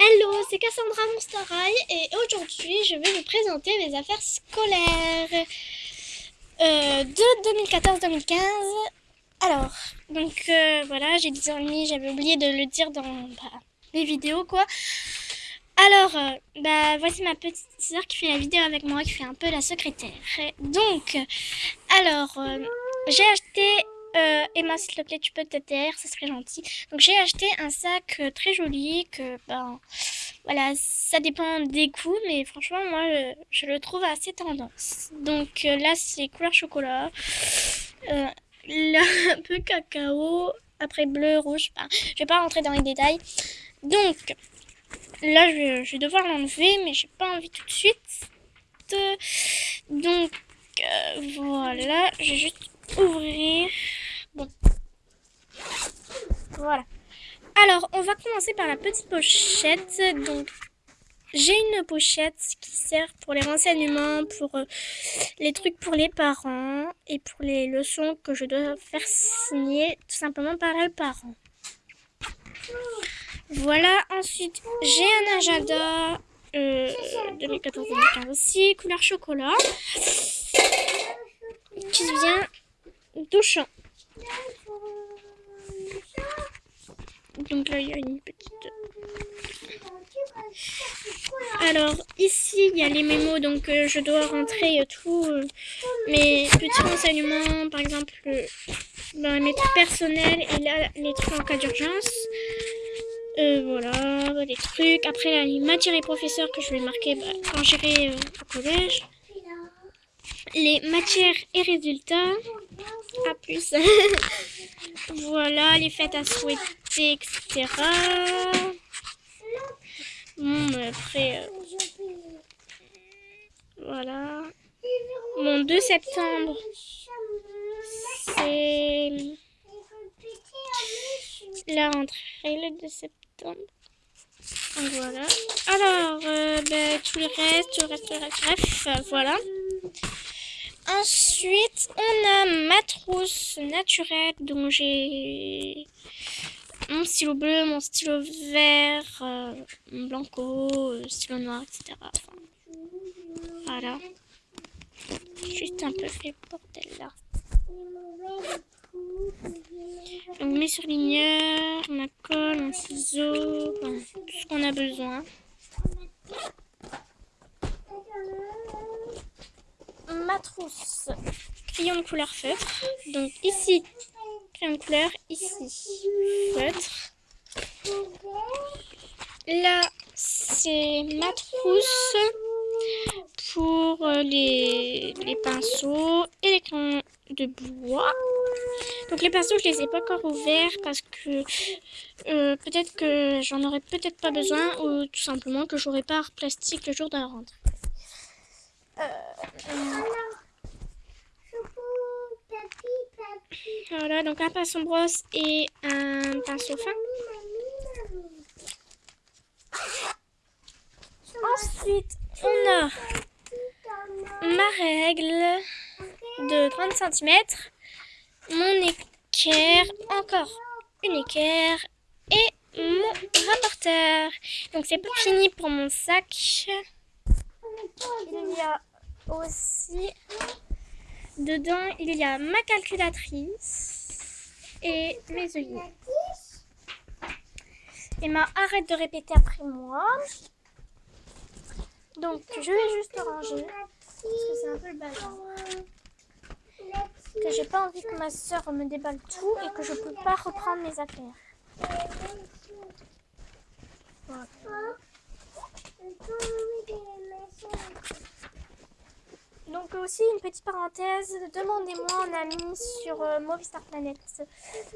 Hello, c'est Cassandra Monsterail et aujourd'hui je vais vous présenter mes affaires scolaires euh, de 2014-2015. Alors, donc euh, voilà, j'ai 10 ans et demi, j'avais oublié de le dire dans bah, les vidéos quoi. Alors, euh, bah voici ma petite soeur qui fait la vidéo avec moi, qui fait un peu la secrétaire. Donc, alors, j'ai acheté euh, Emma, s'il te plaît, tu peux te taire, ça serait gentil. Donc j'ai acheté un sac euh, très joli que, ben, voilà, ça dépend des goûts, mais franchement, moi, je, le trouve assez tendance. Donc euh, là, c'est couleur chocolat. là, un peu cacao, après bleu, rouge. Je vais pas rentrer dans les détails. Donc, là, je vais devoir l'enlever, mais j'ai pas envie tout de suite. Donc, voilà, je vais juste ouvrir. Voilà. Alors, on va commencer par la petite pochette. Donc, j'ai une pochette qui sert pour les renseignements, pour euh, les trucs pour les parents et pour les leçons que je dois faire signer tout simplement par les parents. Voilà, ensuite j'ai un agenda euh, 2014-2015 aussi, couleur chocolat, qui vient touchant. Donc là, il y a une petite... Alors, ici, il y a les mémos, donc euh, je dois rentrer euh, tous euh, mes petits renseignements, par exemple, dans mes trucs personnels et là, les trucs en cas d'urgence. voilà, les trucs. Après, là, les matières et professeurs que je vais marquer bah, quand j'irai au collège. Les matières et résultats. À plus. voilà, les fêtes à souhaiter, etc. Bon, après... Euh, voilà. Mon 2 septembre, c'est la rentrée le 2 septembre. Voilà. Alors, euh, ben, tout le reste, tout le reste, tout bref, euh, voilà. Ensuite, on a ma trousse naturelle dont j'ai mon stylo bleu, mon stylo vert, euh, mon blanco, euh, stylo noir, etc. voilà. Juste un peu fait bordel là. Donc mes surligneurs, ma colle, un ciseau, tout ce qu'on a besoin. ma trousse crayon de couleur feutre. Donc ici, crayon de couleur, ici, feutre. Là, c'est ma trousse pour les, les, pinceaux et les crayons de bois. Donc les pinceaux, je les ai pas encore ouverts parce que euh, peut-être que j'en aurais peut-être pas besoin ou tout simplement que j'aurai pas plastique le jour de la rentrée. Voilà, donc un pinceau brosse et un pinceau fin. Ensuite, on a ma règle de 30 cm, mon équerre, encore une équerre et mon rapporteur. Donc c'est pas fini pour mon sac. Il y a aussi, dedans, il y a ma calculatrice et mes œillets. Et ma arrête de répéter après moi. Donc, je vais juste ranger. Parce que c'est un peu le bazar. Que j'ai pas envie que ma soeur me déballe tout et que je peux pas reprendre mes affaires. Voilà. Donc aussi une petite parenthèse, demandez-moi en ami sur euh, Movistar Planet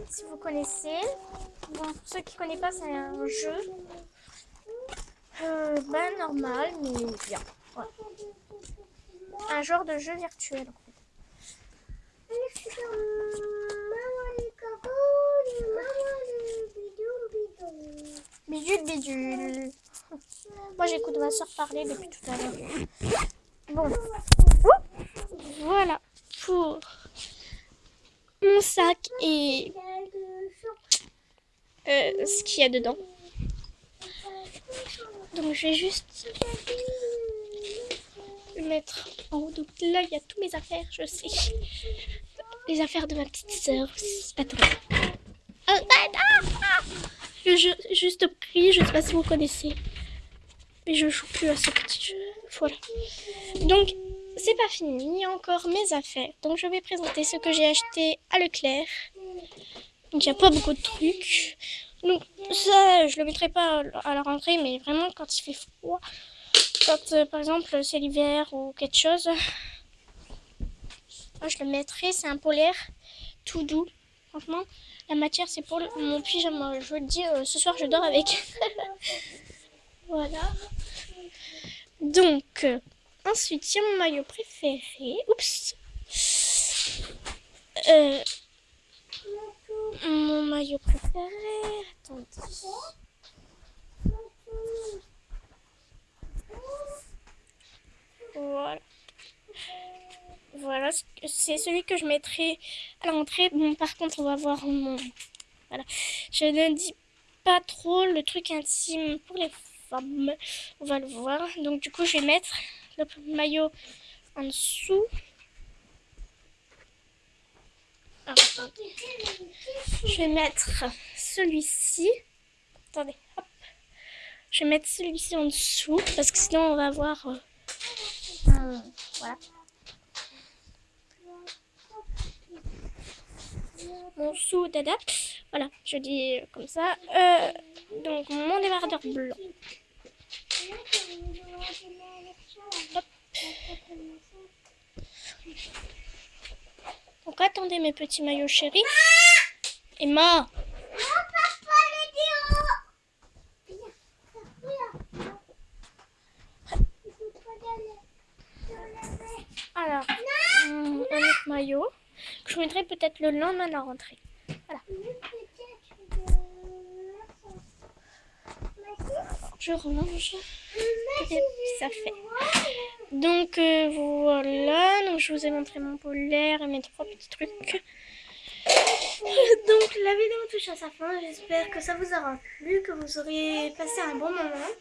si vous connaissez. Bon, pour ceux qui ne connaissent pas, c'est un jeu euh, ben, normal, mais bien. Un genre de jeu virtuel en fait. Bidule, bidule. Moi j'écoute ma soeur parler depuis tout à l'heure. Voilà pour mon sac et euh, ce qu'il y a dedans. Donc je vais juste le mettre en haut. Donc là, il y a toutes mes affaires, je sais. Les affaires de ma petite sœur. Attends. Ah, ah, ah, le jeu juste prix, je sais pas si vous connaissez. Mais je joue plus à ce petit jeu. Voilà. Donc, c'est pas fini. Il y a encore mes affaires. Donc, je vais présenter ce que j'ai acheté à Leclerc. Donc, il n'y a pas beaucoup de trucs. Donc, ça, je le mettrai pas à la rentrée, mais vraiment quand il fait froid. Quand, euh, par exemple, c'est l'hiver ou quelque chose. je le mettrai. C'est un polaire tout doux. Franchement, la matière, c'est pour mon pyjama. Je vous le dis, euh, ce soir, je dors avec. voilà. Donc, ensuite, il y a mon maillot préféré. Oups. Euh, mon maillot préféré. Attendez. Voilà. Voilà, c'est celui que je mettrai à l'entrée. Bon, par contre, on va voir mon... Voilà. Je ne dis pas trop le truc intime pour les On va le voir. Donc, du coup, je vais mettre le maillot en dessous. Je vais mettre celui-ci. Attendez, hop. Je vais mettre celui-ci en dessous parce que sinon on va voir... Euh, voilà. mon sous dada. Voilà, je dis comme ça. Euh, donc mon débardeur blanc. Donc attendez mes petits maillots chéris. Emma Alors, un autre maillot que je mettrai peut-être le lendemain de la rentrée. Voilà. Je range. ça fait. Donc euh, voilà, donc je vous ai montré mon polaire et mes trois petits trucs. Donc la vidéo touche à sa fin, j'espère que ça vous aura plu, que vous aurez passé un bon moment.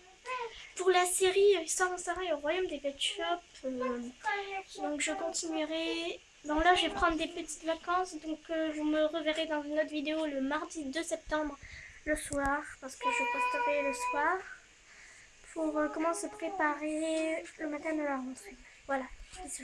Pour la série Histoire d'un Sarah et au Royaume des Pet Shops, euh, donc je continuerai Bon là je vais prendre des petites vacances donc euh, vous me reverrez dans une autre vidéo le mardi 2 septembre le soir parce que je posterai le soir pour euh, comment se préparer le matin de la rentrée. Voilà, bisous.